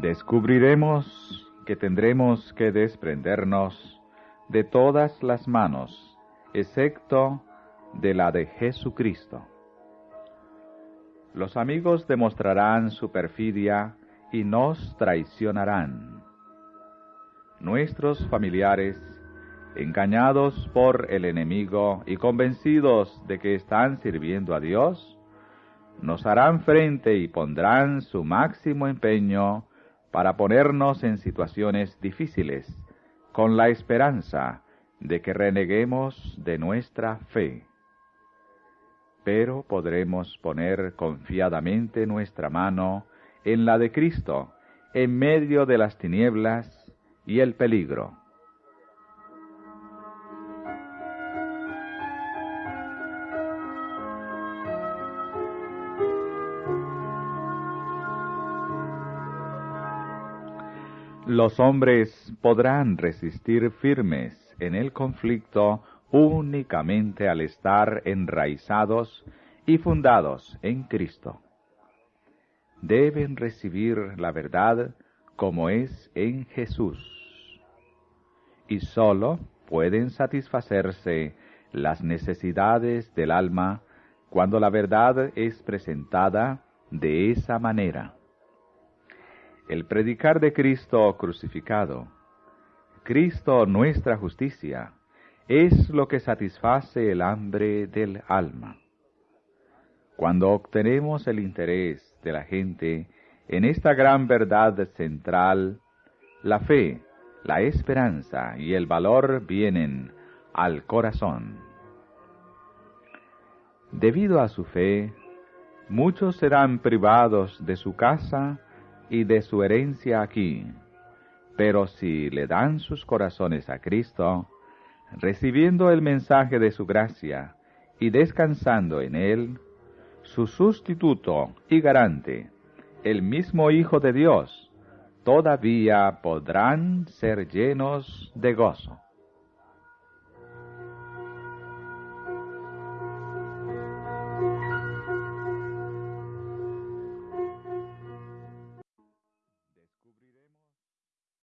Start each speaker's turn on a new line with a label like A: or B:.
A: descubriremos que tendremos que desprendernos de todas las manos, excepto de la de Jesucristo. Los amigos demostrarán su perfidia y nos traicionarán. Nuestros familiares, engañados por el enemigo y convencidos de que están sirviendo a Dios, nos harán frente y pondrán su máximo empeño para ponernos en situaciones difíciles, con la esperanza de que reneguemos de nuestra fe. Pero podremos poner confiadamente nuestra mano en la de Cristo, en medio de las tinieblas y el peligro. Los hombres podrán resistir firmes en el conflicto únicamente al estar enraizados y fundados en Cristo. Deben recibir la verdad como es en Jesús. Y sólo pueden satisfacerse las necesidades del alma cuando la verdad es presentada de esa manera el predicar de Cristo crucificado, Cristo nuestra justicia, es lo que satisface el hambre del alma. Cuando obtenemos el interés de la gente en esta gran verdad central, la fe, la esperanza y el valor vienen al corazón. Debido a su fe, muchos serán privados de su casa y de su herencia aquí. Pero si le dan sus corazones a Cristo, recibiendo el mensaje de su gracia y descansando en él, su sustituto y garante, el mismo Hijo de Dios, todavía podrán ser llenos de gozo.